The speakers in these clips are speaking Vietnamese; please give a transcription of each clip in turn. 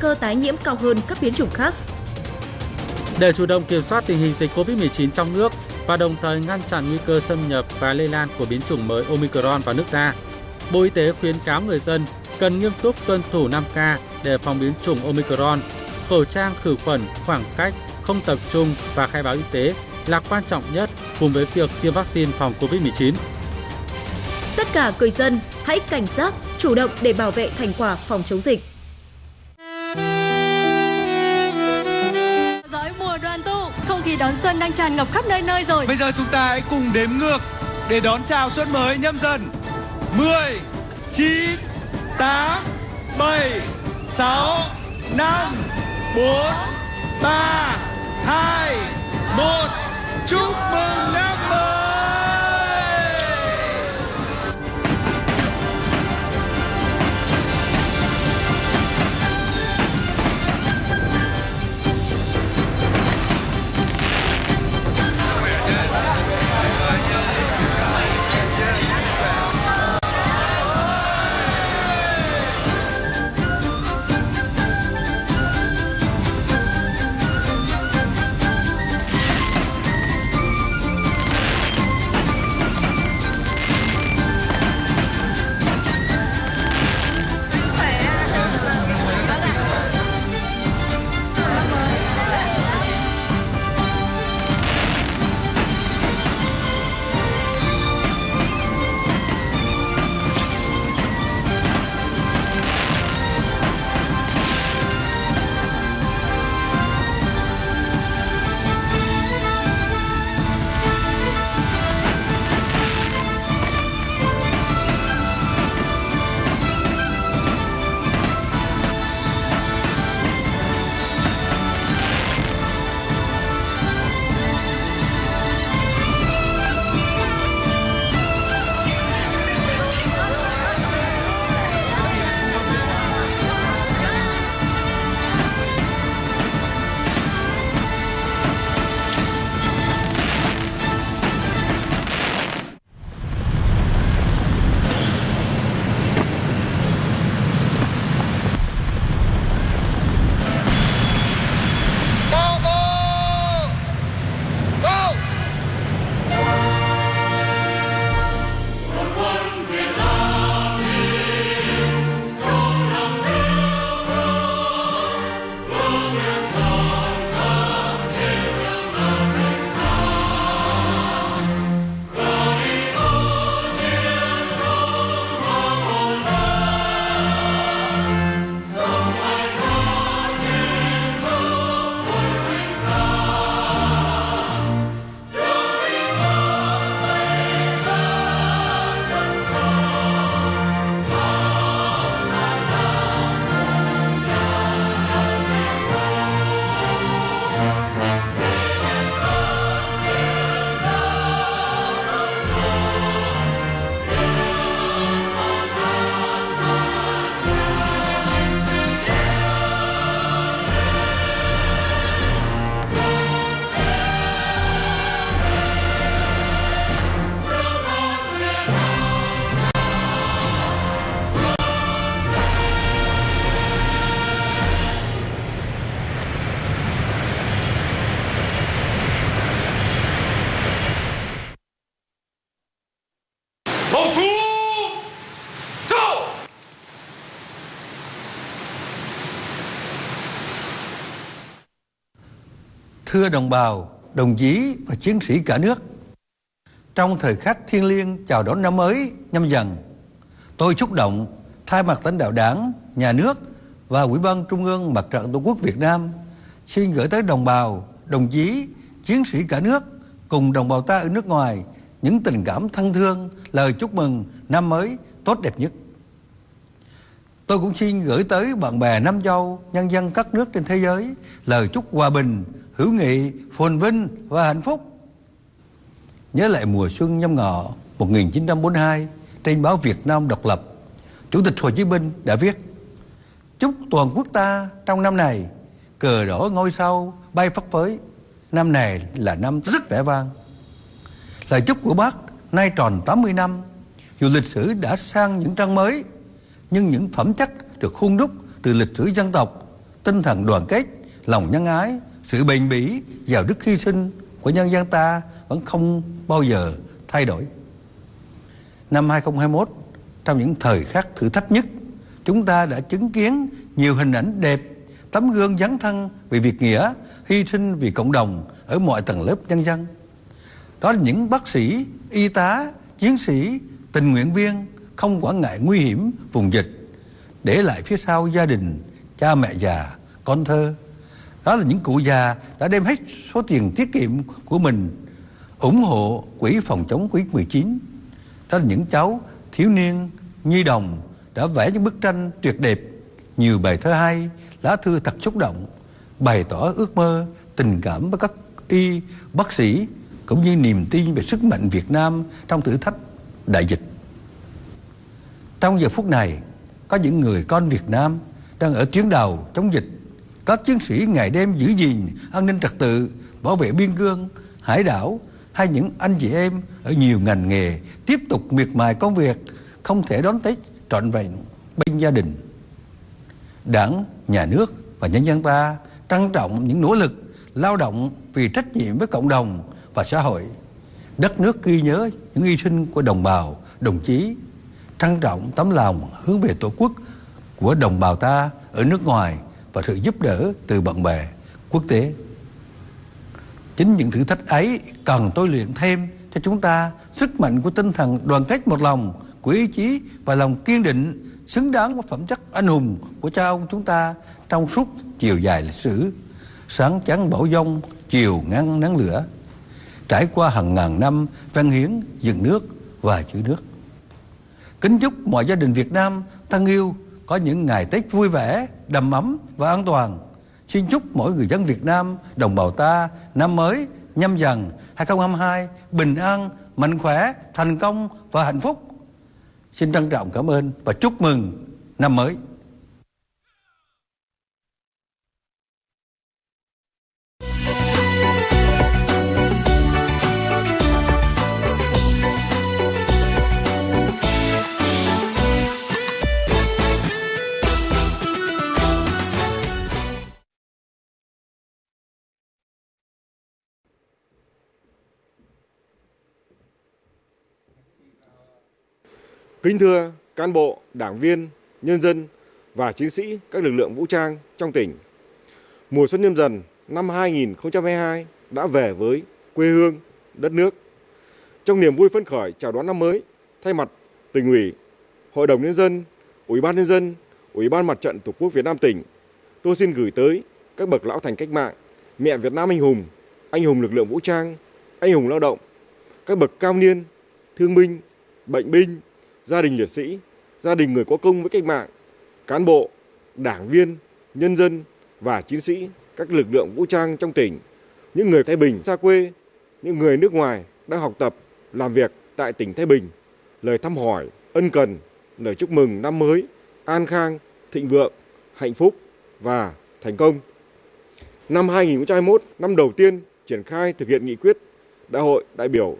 cơ tái nhiễm cao hơn các biến chủng khác. Để chủ động kiểm soát tình hình dịch COVID-19 trong nước và đồng thời ngăn chặn nguy cơ xâm nhập và lây lan của biến chủng mới Omicron vào nước ta, Bộ Y tế khuyến cáo người dân cần nghiêm túc tuân thủ 5K để phòng biến chủng Omicron. Khẩu trang khử khuẩn, khoảng cách, không tập trung và khai báo y tế là quan trọng nhất cùng với việc tiêm vaccine phòng COVID-19. Tất cả người dân hãy cảnh giác, chủ động để bảo vệ thành quả phòng chống dịch. Tụ, đón xuân đang tràn ngập khắp nơi nơi rồi. Bây giờ chúng ta hãy cùng đếm ngược để đón chào xuân mới nhâm dần. 10, 9, 8, 7, 6, 5, 4, 3, 2, 1. Chúc mừng năm Thưa đồng bào, đồng chí và chiến sĩ cả nước, trong thời khắc thiêng liêng chào đón năm mới nhâm dần, tôi xúc động thay mặt lãnh đạo đảng, nhà nước và Ủy ban Trung ương Mặt trận Tổ quốc Việt Nam xin gửi tới đồng bào, đồng chí, chiến sĩ cả nước cùng đồng bào ta ở nước ngoài những tình cảm thân thương, lời chúc mừng năm mới tốt đẹp nhất. Tôi cũng xin gửi tới bạn bè Nam Châu, nhân dân các nước trên thế giới lời chúc hòa bình, hữu nghị, phồn vinh và hạnh phúc. Nhớ lại mùa xuân nhâm ngọ 1942 trên báo Việt Nam độc lập, Chủ tịch Hồ Chí Minh đã viết Chúc toàn quốc ta trong năm này cờ đỏ ngôi sao bay phất phới. Năm này là năm rất vẻ vang. Lời chúc của bác nay tròn 80 năm, dù lịch sử đã sang những trang mới, nhưng những phẩm chất được khuôn đúc từ lịch sử dân tộc tinh thần đoàn kết, lòng nhân ái, sự bền bỉ, giàu đức hy sinh của nhân dân ta vẫn không bao giờ thay đổi. Năm 2021, trong những thời khắc thử thách nhất, chúng ta đã chứng kiến nhiều hình ảnh đẹp, tấm gương dấn thân vì việc nghĩa, hy sinh vì cộng đồng ở mọi tầng lớp nhân dân. Đó là những bác sĩ, y tá, chiến sĩ, tình nguyện viên không quản ngại nguy hiểm vùng dịch, để lại phía sau gia đình, cha mẹ già, con thơ. Đó là những cụ già đã đem hết số tiền tiết kiệm của mình ủng hộ quỹ phòng chống Covid-19. Đó là những cháu thiếu niên, nhi đồng đã vẽ những bức tranh tuyệt đẹp, nhiều bài thơ hay, lá thư thật xúc động, bày tỏ ước mơ, tình cảm với các y, bác sĩ, cũng như niềm tin về sức mạnh Việt Nam trong thử thách đại dịch. Trong giờ phút này, có những người con Việt Nam đang ở tuyến đầu chống dịch. Các chiến sĩ ngày đêm giữ gìn an ninh trật tự, bảo vệ biên cương, hải đảo hay những anh chị em ở nhiều ngành nghề tiếp tục miệt mài công việc không thể đón Tết trọn vẹn bên gia đình. Đảng, nhà nước và nhân dân ta trân trọng những nỗ lực lao động vì trách nhiệm với cộng đồng và xã hội. Đất nước ghi nhớ những hy sinh của đồng bào, đồng chí, trân trọng tấm lòng hướng về Tổ quốc của đồng bào ta ở nước ngoài và sự giúp đỡ từ bạn bè quốc tế. Chính những thử thách ấy cần tôi luyện thêm cho chúng ta sức mạnh của tinh thần đoàn kết một lòng, của ý chí và lòng kiên định xứng đáng với phẩm chất anh hùng của cha ông chúng ta trong suốt chiều dài lịch sử. Sáng chắn bão dông, chiều ngăn nắng lửa, trải qua hàng ngàn năm văn hiến, dựng nước và giữ nước. Kính chúc mọi gia đình Việt Nam thân yêu có những ngày Tết vui vẻ, đầm ấm và an toàn. Xin chúc mỗi người dân Việt Nam, đồng bào ta năm mới nhâm dần 2022 bình an, mạnh khỏe, thành công và hạnh phúc. Xin trân trọng cảm ơn và chúc mừng năm mới. Kính thưa cán bộ, đảng viên, nhân dân và chiến sĩ các lực lượng vũ trang trong tỉnh. Mùa xuân nhâm dần năm 2022 đã về với quê hương, đất nước. Trong niềm vui phấn khởi chào đón năm mới, thay mặt tỉnh ủy, Hội đồng nhân dân, Ủy ban nhân dân, Ủy ban Mặt trận Tổ quốc Việt Nam tỉnh, tôi xin gửi tới các bậc lão thành cách mạng, mẹ Việt Nam anh hùng, anh hùng lực lượng vũ trang, anh hùng lao động, các bậc cao niên, thương binh, bệnh binh, gia đình liệt sĩ, gia đình người có công với cách mạng, cán bộ, đảng viên, nhân dân và chiến sĩ các lực lượng vũ trang trong tỉnh, những người Thái Bình xa quê, những người nước ngoài đang học tập, làm việc tại tỉnh Thái Bình, lời thăm hỏi, ân cần, lời chúc mừng năm mới, an khang, thịnh vượng, hạnh phúc và thành công. Năm 2021, năm đầu tiên triển khai thực hiện nghị quyết Đại hội đại biểu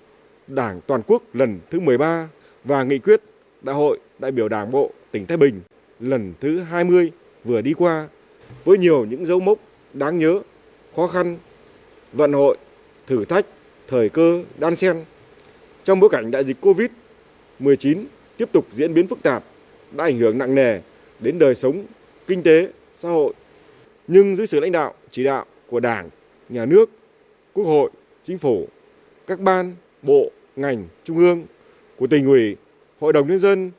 Đảng toàn quốc lần thứ 13 và nghị quyết Đại hội đại biểu Đảng bộ tỉnh Thái Bình lần thứ 20 vừa đi qua với nhiều những dấu mốc đáng nhớ, khó khăn, vận hội, thử thách, thời cơ đan xen. Trong bối cảnh đại dịch Covid-19 tiếp tục diễn biến phức tạp đã ảnh hưởng nặng nề đến đời sống, kinh tế, xã hội. Nhưng dưới sự lãnh đạo, chỉ đạo của Đảng, Nhà nước, Quốc hội, Chính phủ, các ban, bộ, ngành, trung ương, của tỉnh ủy, Hội đồng Nhân dân,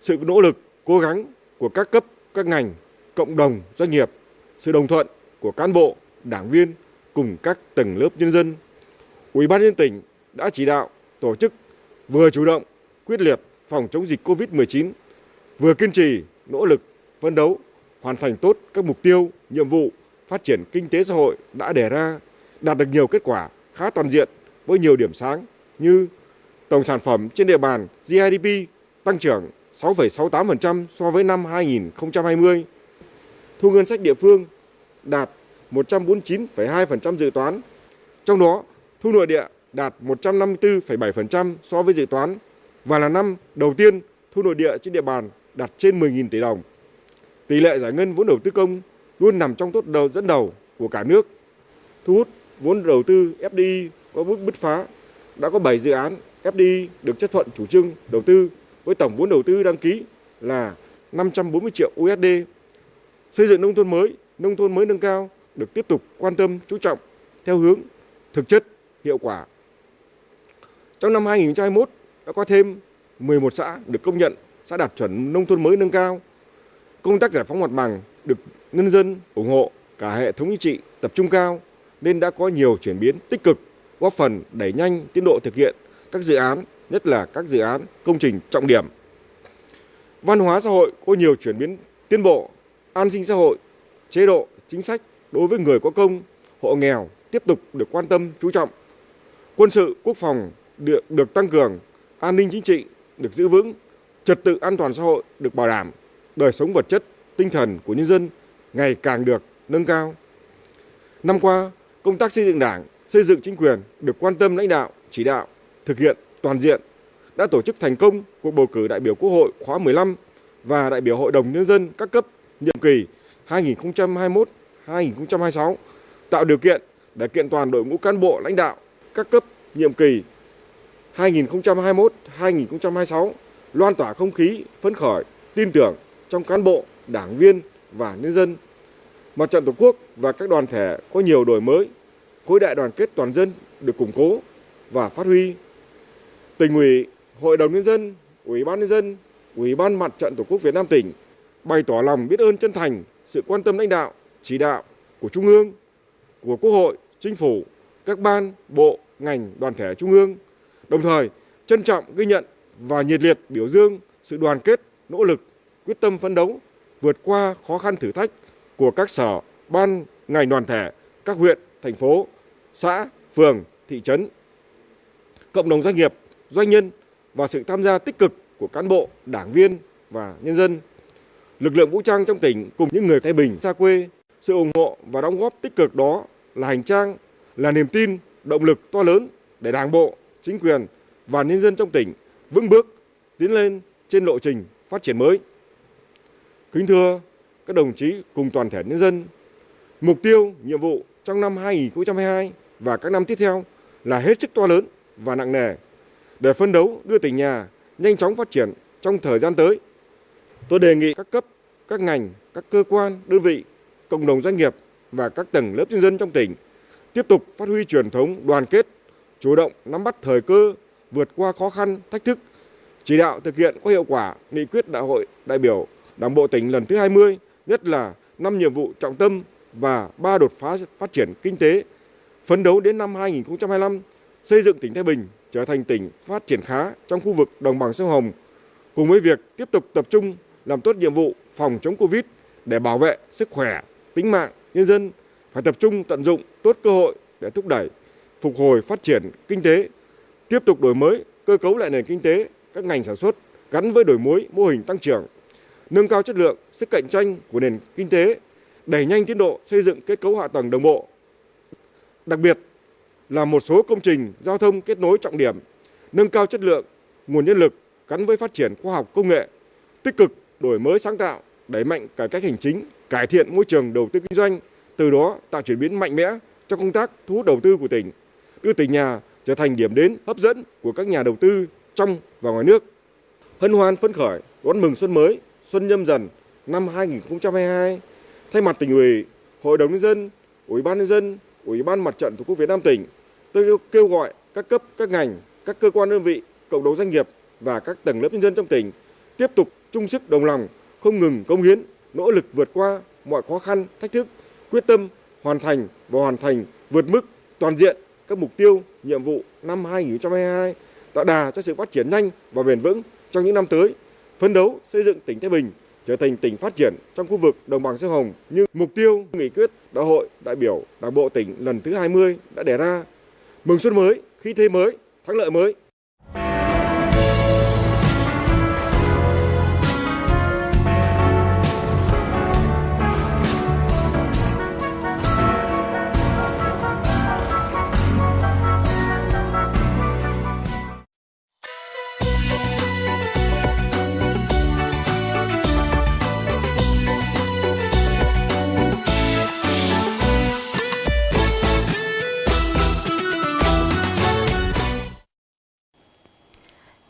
sự nỗ lực, cố gắng của các cấp, các ngành, cộng đồng, doanh nghiệp, sự đồng thuận của cán bộ, đảng viên cùng các tầng lớp nhân dân. Ủy ban nhân tỉnh đã chỉ đạo tổ chức vừa chủ động, quyết liệt phòng chống dịch COVID-19, vừa kiên trì, nỗ lực, phấn đấu, hoàn thành tốt các mục tiêu, nhiệm vụ phát triển kinh tế xã hội đã đề ra, đạt được nhiều kết quả khá toàn diện với nhiều điểm sáng như tổng sản phẩm trên địa bàn GDP tăng trưởng 6,68% so với năm 2020. Thu ngân sách địa phương đạt 149,2% dự toán. Trong đó, thu nội địa đạt 154,7% so với dự toán và là năm đầu tiên thu nội địa trên địa bàn đạt trên 10.000 tỷ đồng. Tỷ lệ giải ngân vốn đầu tư công luôn nằm trong tốt đầu dẫn đầu của cả nước. Thu hút vốn đầu tư FDI có bước bứt phá, đã có 7 dự án FDI được chấp thuận chủ trương đầu tư với tổng vốn đầu tư đăng ký là 540 triệu USD. Xây dựng nông thôn mới, nông thôn mới nâng cao được tiếp tục quan tâm chú trọng theo hướng thực chất, hiệu quả. Trong năm 2021 đã có thêm 11 xã được công nhận xã đạt chuẩn nông thôn mới nâng cao. Công tác giải phóng mặt bằng được nhân dân ủng hộ cả hệ thống chính trị tập trung cao nên đã có nhiều chuyển biến tích cực góp phần đẩy nhanh tiến độ thực hiện các dự án, nhất là các dự án công trình trọng điểm. Văn hóa xã hội có nhiều chuyển biến tiến bộ, an sinh xã hội, chế độ, chính sách đối với người có công, hộ nghèo tiếp tục được quan tâm chú trọng. Quân sự, quốc phòng được, được tăng cường, an ninh chính trị được giữ vững, trật tự an toàn xã hội được bảo đảm, đời sống vật chất, tinh thần của nhân dân ngày càng được nâng cao. Năm qua, công tác xây dựng Đảng, xây dựng chính quyền được quan tâm lãnh đạo, chỉ đạo, thực hiện toàn diện, đã tổ chức thành công cuộc bầu cử đại biểu Quốc hội khóa 15 và đại biểu Hội đồng Nhân dân các cấp nhiệm kỳ 2021-2026, tạo điều kiện để kiện toàn đội ngũ cán bộ lãnh đạo các cấp nhiệm kỳ 2021-2026, loan tỏa không khí phấn khởi, tin tưởng trong cán bộ, đảng viên và nhân dân. Mặt trận Tổ quốc và các đoàn thể có nhiều đổi mới, khối đại đoàn kết toàn dân được củng cố và phát huy. Tỉnh ủy, Hội đồng nhân dân, Ủy ban nhân dân, Ủy ban Mặt trận Tổ quốc Việt Nam tỉnh bày tỏ lòng biết ơn chân thành sự quan tâm lãnh đạo, chỉ đạo của Trung ương, của Quốc hội, Chính phủ, các ban, bộ, ngành, đoàn thể Trung ương, đồng thời trân trọng ghi nhận và nhiệt liệt biểu dương sự đoàn kết, nỗ lực, quyết tâm phấn đấu, vượt qua khó khăn thử thách của các sở, ban, ngành đoàn thể, các huyện, thành phố, xã, phường, thị trấn, cộng đồng doanh nghiệp, doanh nhân và sự tham gia tích cực của cán bộ, đảng viên và nhân dân. Lực lượng vũ trang trong tỉnh cùng những người Thái Bình xa quê, sự ủng hộ và đóng góp tích cực đó là hành trang, là niềm tin, động lực to lớn để Đảng bộ, chính quyền và nhân dân trong tỉnh vững bước tiến lên trên lộ trình phát triển mới. Kính thưa các đồng chí cùng toàn thể nhân dân, mục tiêu, nhiệm vụ trong năm 2022 và các năm tiếp theo là hết sức to lớn và nặng nề để phân đấu đưa tỉnh nhà nhanh chóng phát triển trong thời gian tới. Tôi đề nghị các cấp, các ngành, các cơ quan, đơn vị, cộng đồng doanh nghiệp và các tầng lớp nhân dân trong tỉnh tiếp tục phát huy truyền thống đoàn kết, chủ động nắm bắt thời cơ, vượt qua khó khăn, thách thức, chỉ đạo thực hiện có hiệu quả nghị quyết đại hội đại biểu Đảng bộ tỉnh lần thứ 20, nhất là năm nhiệm vụ trọng tâm và ba đột phá phát triển kinh tế, phấn đấu đến năm 2025 xây dựng tỉnh Thái Bình trở thành tỉnh phát triển khá trong khu vực đồng bằng sông Hồng, cùng với việc tiếp tục tập trung làm tốt nhiệm vụ phòng chống Covid để bảo vệ sức khỏe, tính mạng nhân dân, phải tập trung tận dụng tốt cơ hội để thúc đẩy phục hồi phát triển kinh tế, tiếp tục đổi mới cơ cấu lại nền kinh tế, các ngành sản xuất gắn với đổi mới mô hình tăng trưởng, nâng cao chất lượng, sức cạnh tranh của nền kinh tế, đẩy nhanh tiến độ xây dựng kết cấu hạ tầng đồng bộ. Đặc biệt là một số công trình giao thông kết nối trọng điểm, nâng cao chất lượng, nguồn nhân lực gắn với phát triển khoa học công nghệ, tích cực đổi mới sáng tạo, đẩy mạnh cải cách hành chính, cải thiện môi trường đầu tư kinh doanh, từ đó tạo chuyển biến mạnh mẽ trong công tác thu hút đầu tư của tỉnh, đưa tỉnh nhà trở thành điểm đến hấp dẫn của các nhà đầu tư trong và ngoài nước. Hân hoan phấn khởi đón mừng xuân mới, xuân nhâm dần năm 2022, thay mặt tỉnh ủy, Hội đồng nhân dân, Ủy ban nhân dân, Ủy ban Mặt trận Tổ quốc Việt Nam tỉnh, tôi kêu gọi các cấp, các ngành, các cơ quan đơn vị, cộng đồng doanh nghiệp và các tầng lớp nhân dân trong tỉnh tiếp tục chung sức đồng lòng, không ngừng công hiến, nỗ lực vượt qua mọi khó khăn, thách thức, quyết tâm hoàn thành và hoàn thành vượt mức toàn diện các mục tiêu, nhiệm vụ năm 2022, tạo đà cho sự phát triển nhanh và bền vững trong những năm tới, phấn đấu xây dựng tỉnh Thái Bình trở thành tỉnh phát triển trong khu vực đồng bằng sông Hồng như mục tiêu nghị quyết đại hội đại biểu Đảng bộ tỉnh lần thứ 20 đã đề ra. Mừng xuân mới, khí thế mới, thắng lợi mới.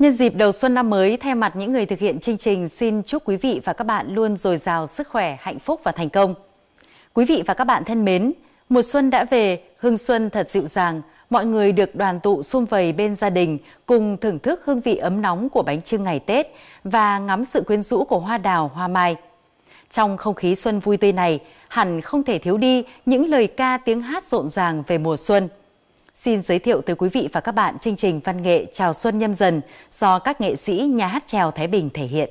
Nhân dịp đầu xuân năm mới, thay mặt những người thực hiện chương trình xin chúc quý vị và các bạn luôn dồi dào sức khỏe, hạnh phúc và thành công. Quý vị và các bạn thân mến, mùa xuân đã về, hương xuân thật dịu dàng, mọi người được đoàn tụ sum vầy bên gia đình cùng thưởng thức hương vị ấm nóng của bánh trưng ngày Tết và ngắm sự quyến rũ của hoa đào, hoa mai. Trong không khí xuân vui tươi này, hẳn không thể thiếu đi những lời ca tiếng hát rộn ràng về mùa xuân. Xin giới thiệu tới quý vị và các bạn chương trình văn nghệ Chào Xuân Nhâm Dần do các nghệ sĩ nhà hát trèo Thái Bình thể hiện.